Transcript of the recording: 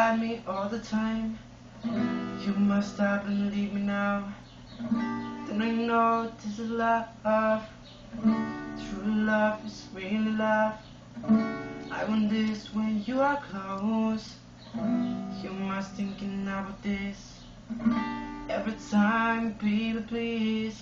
lie me all the time. You must stop and leave me now. Then I know this is love. True love is really love. I want this when you are close. You must thinking about this every time, baby, please.